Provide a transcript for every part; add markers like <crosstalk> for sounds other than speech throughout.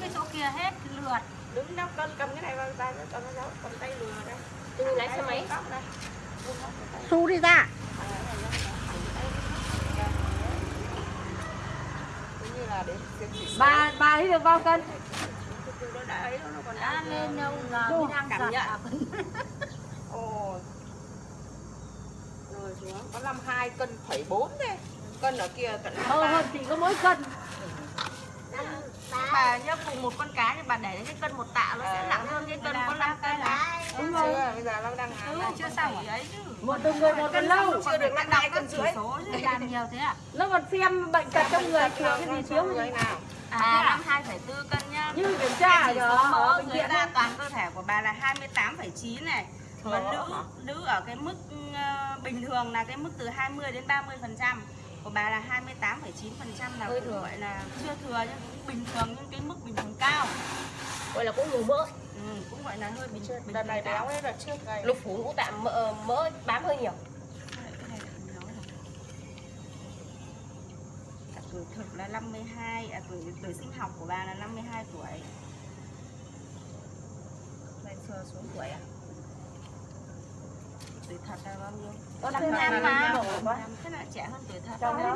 cái chỗ kia hết lượt đứng đó con cầm cái này vào tay con nó cầm tay lừa đây Tôi lái xe máy. Xu đi ra. Bà bà ấy được bao cân? nó đã ấy nó còn đã đang lên đâu mới đang cảm nhận. à. Ồ. Rồi xuống có 52 cân phẩy 4 đây. Cân ở kia tận Hơn hơn chỉ có mỗi cân. Bà nhớ cùng một con cá thì bà để cái cân một tạ nó sẽ nặng hơn cái cân có 5 cân à Đúng rồi. Bây giờ nó đang ừ, chưa xong rồi ấy chứ Một từng người một cân lâu. chưa được nặng hai cân chỉ rưỡi. số chứ làm nhiều thế à Nó còn xem bệnh tật trong người thiếu cái gì thiếu người cái gì. nào? à năm hai phẩy tư cân nhá Như kiểm tra ở mỡ bệnh dưới ấy. toàn cơ thể của bà là 28,9 này mà nữ nữ ở cái mức ờ, bình thường là cái mức từ 20 đến 30 phần trăm của bà là 28,9 phần trăm là Hơi cũng thừa. gọi là chưa thừa nhưng cũng bình thường nhưng cái mức bình thường cao Gọi là cũng nhiều mỡ. ừ, cũng gọi là hơi bình bình Đợt này béo đấy, đợt trước này. Lục phủ ngũ tạng mỡ, mỡ bám hơi nhiều. Tuổi thực là 52 à, tuổi tuổi sinh học của bà là 52 tuổi lên sờ xuống tuổi à tuổi thật là bao nhiêu Năm thêm năm mà. thế là trẻ hơn tuổi thật Chồng đâu?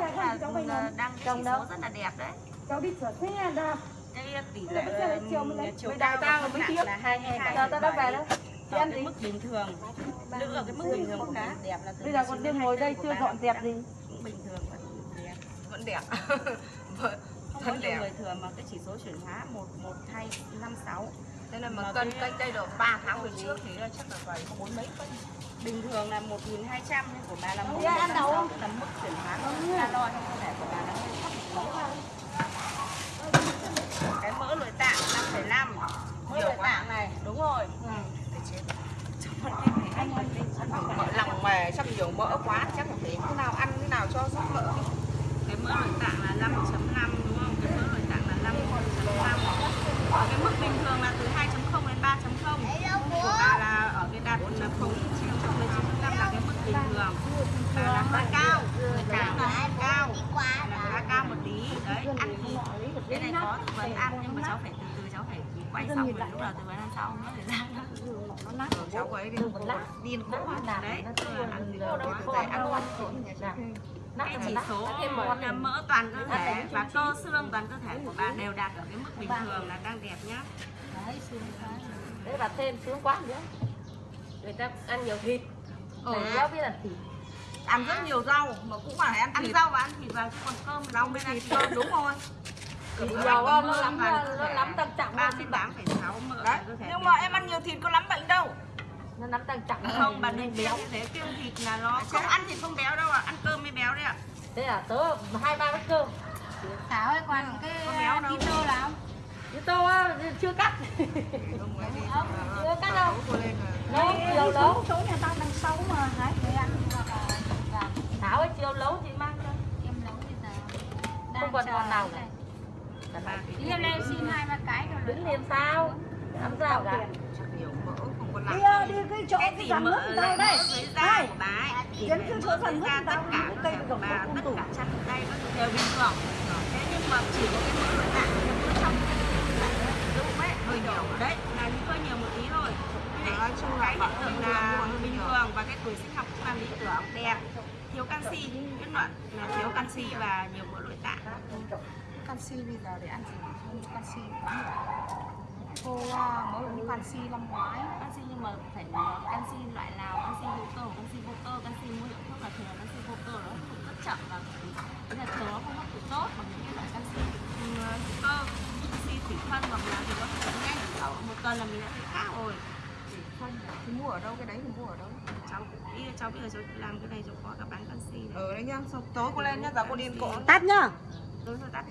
là đang cái Chồng chỉ số rất là đẹp đấy cháu đi sửa xe ra cái tỷ Thế là lệ chiều Mới cao tao mới tiếp. là 22 Giờ tao đã về đó. Chị ăn cái gì? mức bình thường nữ ở cái mức bình thường bà đẹp là Bây giờ còn 19 đêm ngồi 24 đây chưa dọn dẹp gì. cũng bình thường và đẹp Vẫn đẹp. <laughs> không có nhiều người thừa mà cái chỉ số chuyển hóa một một hai năm sáu Thế là Mà mà cân cái- cách đây được 3 tháng về trước thì chắc là phải có bốn mấy cân. bình thường là 1.200 nhưng của bà là Đi ăn đâu? 1.600 tức là mức chuyển hóa calo trong cơ thể của bà là hơi thấp một cái mỡ nội tạng 5,5 mỡ nội tạng này đúng rồi ừ. Cái lòng mề chắc nhiều mỡ quá chắc là phải thế nào ăn thế nào cho sót mỡ. cái mỡ nội tạng là 5.5 đúng không cái mỡ nội tạng là 5.5 ở cái mức bình thường là từ 2.0 đến 3.0 của bà là ở cái đạt là 0 9.5 là cái bình thường bà là hơi cao người ta là cao là cao một tí đấy ăn thì cái này có tư vấn ăn nhưng mà cháu phải từ từ cháu phải quay xong rồi lúc nào tư vấn ăn sau nó để ra nó nát Ừ, cháu ấy đi điên cố đấy tức là ăn gì đó đấy, ăn ngon cái chỉ số là mỡ toàn cơ thể và cơ xương toàn cơ thể của bạn đều đạt ở cái mức bình thường là đang đẹp nhá Đấy bà thêm xuống quá nữa. Người ta ăn nhiều thịt. Ừ. Phải béo biết là thịt. ăn rất nhiều rau mà cũng phải ăn ăn thịt. rau và ăn thịt vào chứ còn cơm rau bên ăn thịt đúng rồi. Thịt nhiều con nó lắm nó lắm tăng trọng ba mươi tám phẩy sáu Đấy. Nhưng mà em ăn nhiều thịt có lắm bệnh đâu. Nó lắm tăng trọng không bà đừng béo như thế kiêng thịt là nó không ăn thịt không béo đâu ạ ăn cơm mới béo đấy ạ Thế là tớ hai ba bát cơm. Thảo ơi còn cái keto là không Chứ tô á, chưa cắt. <laughs> Chưa cắt đâu. Nấu chiều nấu. chỗ nhà tao đang xấu mà đấy để ăn Thảo ơi chiều nấu chị mang cho. em nấu bây giờ Không còn con nào cả. em lên xin hai ba cái rồi Đứng liền sao? Làm sao cả. đi ờ, đi cái chỗ cái dàn mỡ nước của tao đây. thì Dẫn cái chỗ phần nước của tất cả cây của bà tất cả chân tay thứ đều bình thường thế nhưng mà chỉ có cái mỡ nội tạng cái mỡ trong cái bụng ấy. Hơi nhiều đấy. Là hơi nhiều một tí thôi Thế Nói chung là cái hiện bạn tượng là bình thường và cái tuổi sinh học cũng là lý tưởng đẹp thiếu canxi là thiếu canxi và nhiều mỡ nội tạng canxi bây giờ để ăn gì không canxi quá cô à, mới uống canxi năm ngoái. Canxi nhưng mà phải canxi loại nào? Canxi hữu cơ canxi vô cơ canxi mua hiệu thuốc là thường là canxi vô cơ nó hấp thụ rất chậm và cái là thường nó không hấp thụ tốt bằng những cái loại canxi. Ừ, hữu cơ canxi thủy phân hoặc là thì nó hấp thụ nhanh. Sau một tuần là mình đã thấy khác rồi Không, thì mua ở đâu cái đấy thì mua ở đâu? Cháu đi cháu bây giờ cháu làm cái này cháu có cả bán canxi này Ở đấy nhá. Tối cô lên nhá, giờ cô điên cộ. tắt nhá tối rồi tắt